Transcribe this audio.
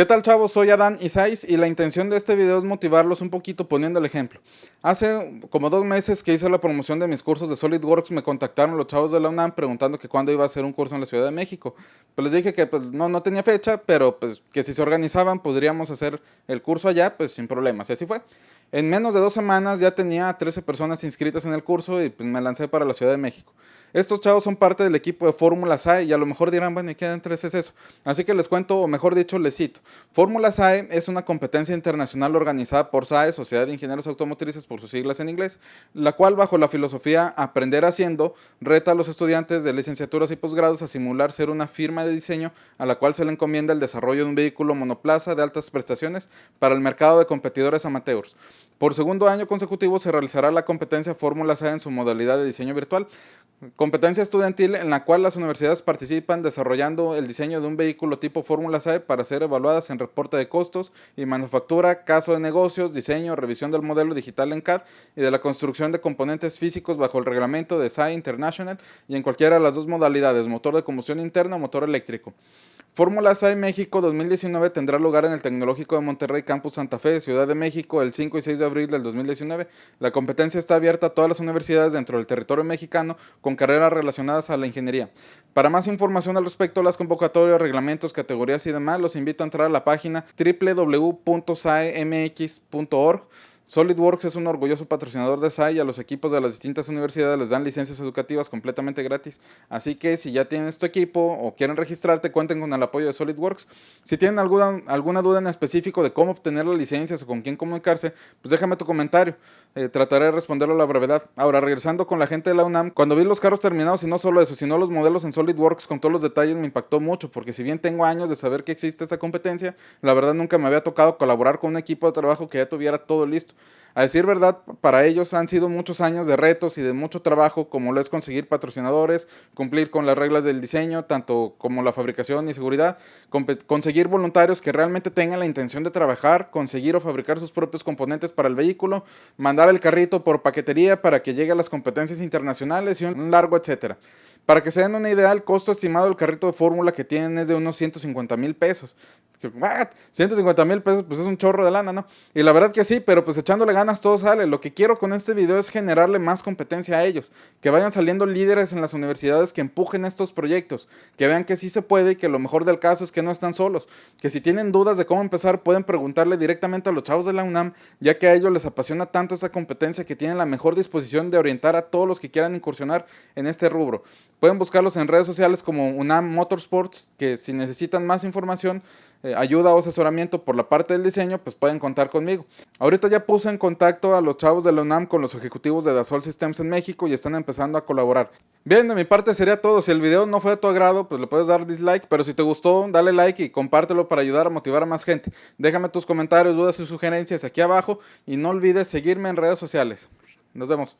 ¿Qué tal chavos? Soy Adán Isais y la intención de este video es motivarlos un poquito poniendo el ejemplo. Hace como dos meses que hice la promoción de mis cursos de SolidWorks me contactaron los chavos de la UNAM preguntando que cuándo iba a hacer un curso en la Ciudad de México. Pues les dije que pues no, no tenía fecha, pero pues que si se organizaban podríamos hacer el curso allá, pues sin problemas. Y así fue. En menos de dos semanas ya tenía 13 personas inscritas en el curso y pues me lancé para la Ciudad de México. Estos chavos son parte del equipo de Fórmula SAE y a lo mejor dirán, bueno, ¿y qué entre es eso? Así que les cuento, o mejor dicho, les cito. Fórmula SAE es una competencia internacional organizada por SAE, Sociedad de Ingenieros Automotrices por sus siglas en inglés, la cual bajo la filosofía Aprender haciendo, reta a los estudiantes de licenciaturas y posgrados a simular ser una firma de diseño a la cual se le encomienda el desarrollo de un vehículo monoplaza de altas prestaciones para el mercado de competidores amateurs. Por segundo año consecutivo se realizará la competencia Fórmula SAE en su modalidad de diseño virtual, Competencia estudiantil en la cual las universidades participan desarrollando el diseño de un vehículo tipo Fórmula C para ser evaluadas en reporte de costos y manufactura, caso de negocios, diseño, revisión del modelo digital en CAD y de la construcción de componentes físicos bajo el reglamento de SAE International y en cualquiera de las dos modalidades, motor de combustión interna o motor eléctrico. Fórmula SAE México 2019 tendrá lugar en el Tecnológico de Monterrey Campus Santa Fe, Ciudad de México, el 5 y 6 de abril del 2019. La competencia está abierta a todas las universidades dentro del territorio mexicano con carreras relacionadas a la ingeniería. Para más información al respecto, las convocatorias, reglamentos, categorías y demás, los invito a entrar a la página www.saemx.org SolidWorks es un orgulloso patrocinador de SAI y a los equipos de las distintas universidades les dan licencias educativas completamente gratis. Así que si ya tienes tu equipo o quieren registrarte, cuenten con el apoyo de SolidWorks. Si tienen alguna, alguna duda en específico de cómo obtener las licencias o con quién comunicarse, pues déjame tu comentario. Eh, trataré de responderlo a la brevedad. Ahora, regresando con la gente de la UNAM, cuando vi los carros terminados y no solo eso, sino los modelos en SolidWorks con todos los detalles me impactó mucho, porque si bien tengo años de saber que existe esta competencia, la verdad nunca me había tocado colaborar con un equipo de trabajo que ya tuviera todo listo. A decir verdad, para ellos han sido muchos años de retos y de mucho trabajo, como lo es conseguir patrocinadores, cumplir con las reglas del diseño, tanto como la fabricación y seguridad, conseguir voluntarios que realmente tengan la intención de trabajar, conseguir o fabricar sus propios componentes para el vehículo, mandar el carrito por paquetería para que llegue a las competencias internacionales y un largo etcétera. Para que se den una idea, el costo estimado del carrito de fórmula que tienen es de unos 150 mil pesos. 150 mil pesos, pues es un chorro de lana, ¿no? Y la verdad que sí, pero pues echándole ganas todo sale. Lo que quiero con este video es generarle más competencia a ellos. Que vayan saliendo líderes en las universidades que empujen estos proyectos. Que vean que sí se puede y que lo mejor del caso es que no están solos. Que si tienen dudas de cómo empezar, pueden preguntarle directamente a los chavos de la UNAM, ya que a ellos les apasiona tanto esa competencia que tienen la mejor disposición de orientar a todos los que quieran incursionar en este rubro. Pueden buscarlos en redes sociales como UNAM Motorsports, que si necesitan más información, eh, ayuda o asesoramiento por la parte del diseño, pues pueden contar conmigo. Ahorita ya puse en contacto a los chavos de la UNAM con los ejecutivos de Dassault Systems en México y están empezando a colaborar. Bien, de mi parte sería todo. Si el video no fue de tu agrado, pues le puedes dar dislike, pero si te gustó, dale like y compártelo para ayudar a motivar a más gente. Déjame tus comentarios, dudas y sugerencias aquí abajo y no olvides seguirme en redes sociales. Nos vemos.